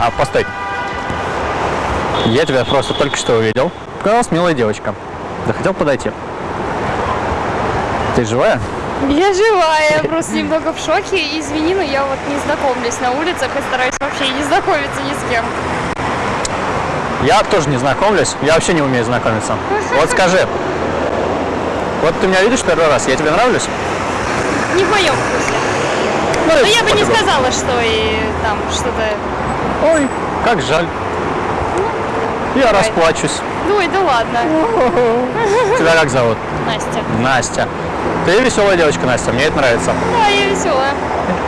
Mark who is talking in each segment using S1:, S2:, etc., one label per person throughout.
S1: А, постой. Я тебя просто только что увидел. Показалась милая девочка. Захотел подойти. Ты живая?
S2: Я живая, я просто немного в шоке. Извини, но я вот не знакомлюсь на улицах и стараюсь вообще не знакомиться ни с кем.
S1: Я тоже не знакомлюсь. Я вообще не умею знакомиться. Вот скажи. Вот ты меня видишь первый раз, я тебе нравлюсь?
S2: Не в моем вкусе.
S1: Ну,
S2: Но я бы не сказала, что и там что-то...
S1: Ой, как жаль. Я
S2: Давай.
S1: расплачусь.
S2: Ой, да ладно.
S1: Тебя как зовут?
S2: Настя.
S1: Настя. Ты веселая девочка, Настя, мне это нравится.
S2: Да, я веселая.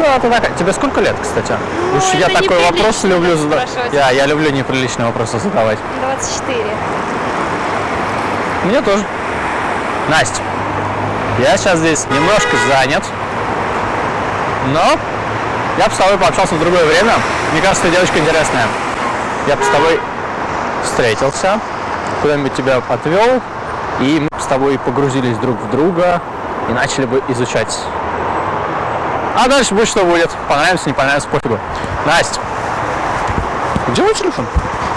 S1: Да, ты такая. Тебе сколько лет, кстати?
S2: Ну,
S1: Уж я такой вопрос люблю задавать. Я, я люблю неприличные вопросы задавать.
S2: 24.
S1: Мне тоже. Настя, я сейчас здесь немножко занят, но я бы с тобой пообщался в другое время. Мне кажется, ты девочка интересная. Я бы с тобой встретился, куда-нибудь тебя отвел, и мы бы с тобой погрузились друг в друга и начали бы изучать. А дальше будет что будет. Понравится, не понравится, пофигу. Настя, где мой телефон?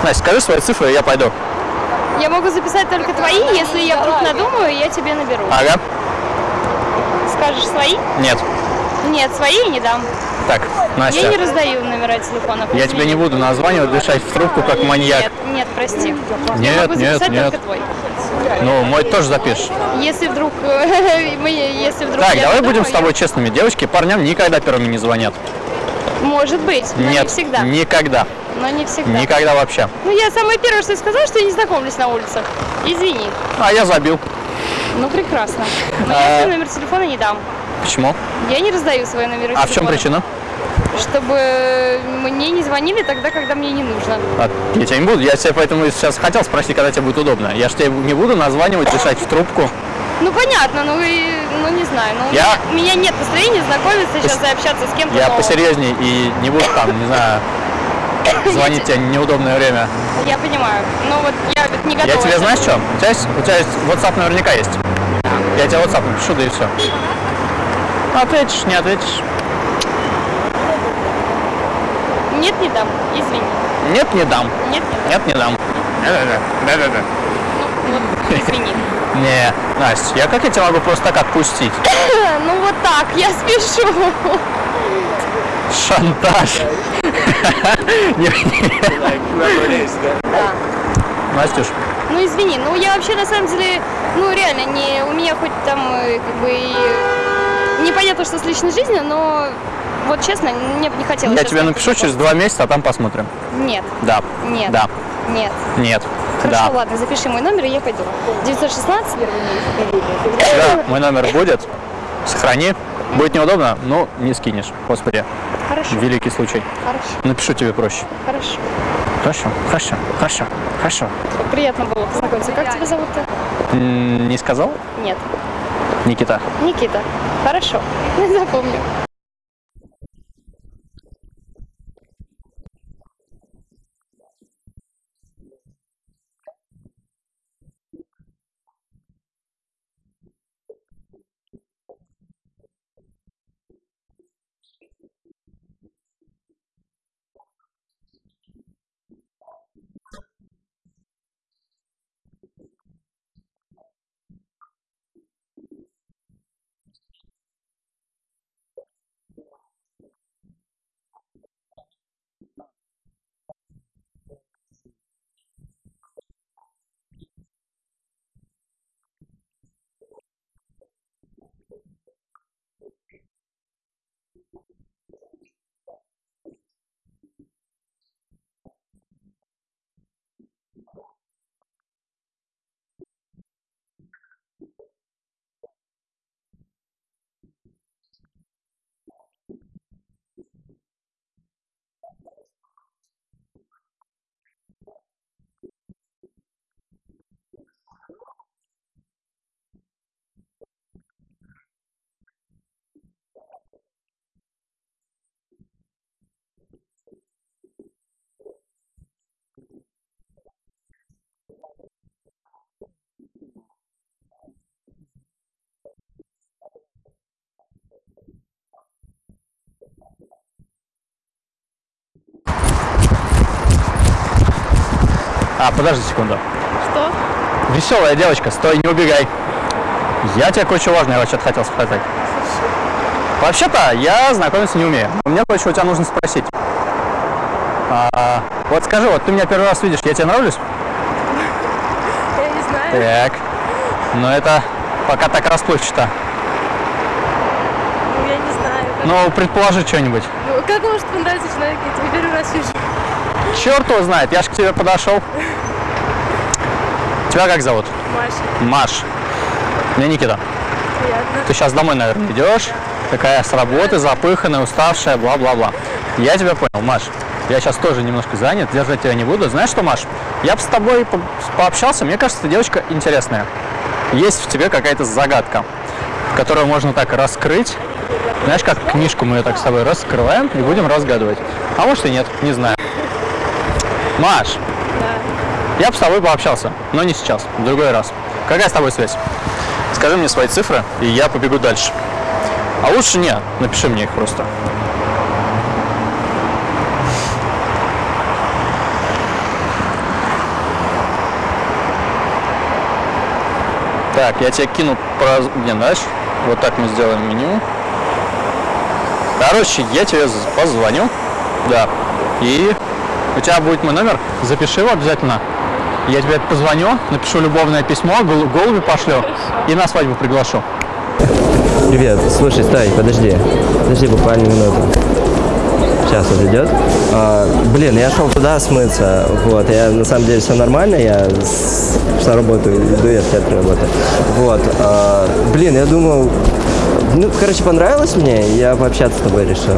S1: Настя, скажи свои цифры, я пойду.
S2: Я могу записать только твои, если я вдруг надумаю, я тебе наберу.
S1: Ага.
S2: Скажешь свои?
S1: Нет.
S2: Нет, свои я не дам.
S1: Так, Настя.
S2: Я не раздаю номера телефонов.
S1: Я тебе не буду названивать, дышать в трубку, как маньяк.
S2: Нет, нет, прости.
S1: Нет,
S2: я могу
S1: нет, нет.
S2: твой.
S1: Ну, мой тоже запишешь.
S2: Если вдруг, мы, если вдруг
S1: Так,
S2: я
S1: давай будем с тобой честными. Девочки парням никогда первыми не звонят.
S2: я- Может быть, но
S1: Нет,
S2: не всегда.
S1: никогда.
S2: Но не всегда.
S1: Никогда вообще.
S2: Ну, я самое первое, что я сказала, что я не знакомлюсь на улицах. Извини.
S1: А я забил.
S2: Ну, прекрасно. Но
S1: А.
S2: я номер телефона не дам.
S1: Почему?
S2: Я не раздаю свои номера
S1: А в чем причина?
S2: Чтобы мне не звонили тогда, когда мне не нужно.
S1: А, я тебя не буду. Я тебя поэтому сейчас хотел спросить, когда тебе будет удобно. Я же тебе не буду названивать, дышать в трубку.
S2: Ну, понятно, ну, и, ну не знаю. Ну,
S1: Я-
S2: у меня нет настроения знакомиться сейчас и общаться с кем-то
S1: Я
S2: новым.
S1: посерьезней и не буду там, не знаю, звонить тебе неудобное время.
S2: Я понимаю. Но вот я вот не готова.
S1: Я тебе знаешь что? У тебя есть, у тебя есть WhatsApp наверняка есть. Я тебе WhatsApp напишу, да и все. Ответишь, не ответишь.
S2: Нет, не дам. Извини.
S1: Нет, не дам.
S2: Нет, не дам.
S1: Нет, не дам. Да-да-да. Да-да-да.
S2: Ну, вот, извини.
S1: Не, Настя, я как я тебя могу просто так отпустить?
S2: Ну, вот так, я спешу.
S1: Шантаж. Не, не.
S2: Да.
S1: Настюш,
S2: Ну, извини, ну, я вообще, на самом деле, ну, реально, не, у меня хоть там, э, как бы, и непонятно, что с личной жизнью, но, вот честно, мне бы не хотелось
S1: я тебе напишу через два месяца, а там посмотрим.
S2: Нет,
S1: Да.
S2: нет,
S1: Да.
S2: нет.
S1: Нет.
S2: Хорошо,
S1: Да.
S2: ладно, запиши мой номер, и я пойду. 916?
S1: Да, мой номер будет. Сохрани. Будет неудобно, но не скинешь. Господи,
S2: Хорошо,
S1: великий случай.
S2: хорошо,
S1: Напишу тебе проще.
S2: хорошо.
S1: Хорошо, хорошо, хорошо, хорошо.
S2: Приятно было познакомиться. Как тебя зовут-то?
S1: Не сказал?
S2: Нет,
S1: Никита.
S2: Никита. Хорошо, запомню.
S1: А, подожди секунду.
S2: Что?
S1: Веселая девочка, стой, не убегай. Я тебе кое-что важное вообще-то хотел спросить. Вообще-то я знакомиться не умею. Мне кое-что у тебя нужно спросить. А, вот скажи, вот ты меня первый раз видишь, я тебе нравлюсь?
S2: Я не знаю.
S1: Так. Но это пока так расплывчато.
S2: Ну, Я не знаю. Как,
S1: Ну, предположи что-нибудь.
S2: ну, как может понравиться человек? Я тебя первый раз вижу.
S1: Черт его знает, я же к тебе подошел. Тебя как зовут?
S2: Маша,
S1: Маш. Меня Никита.
S2: приятно.
S1: Ты сейчас домой, наверное, идешь, такая с работы, запыханная, уставшая, бла-бла-бла. Я тебя понял, Маш. Я сейчас тоже немножко занят, держать тебя не буду. Знаешь что, Маш, я бы с тобой по- пообщался, мне кажется, ты девочка интересная. Есть в тебе какая-то загадка, которую можно так раскрыть. Знаешь, как книжку мы ее так с тобой раскрываем и будем разгадывать. А может и нет, не знаю. Маш,
S2: Да.
S1: я бы с тобой пообщался, но не сейчас, в другой раз. Какая с тобой связь? Скажи мне свои цифры, и я побегу дальше. А лучше не, напиши мне их просто. Так, я тебе кину про... Не, знаешь, вот так мы сделаем меню. Короче, я тебе позвоню. Да. И у тебя будет мой номер. Запиши его обязательно. Я тебе позвоню, напишу любовное письмо, гол- голуби пошлю и на свадьбу приглашу.
S3: Привет, слушай, стой, подожди. Подожди буквально минуту. Сейчас вот идет. А, блин, я шел туда смыться. Вот, я на самом деле все нормально, я с, на работу иду, я в театре работаю. Вот. а, блин, я думал, ну, короче, понравилось мне, я пообщаться с тобой решил.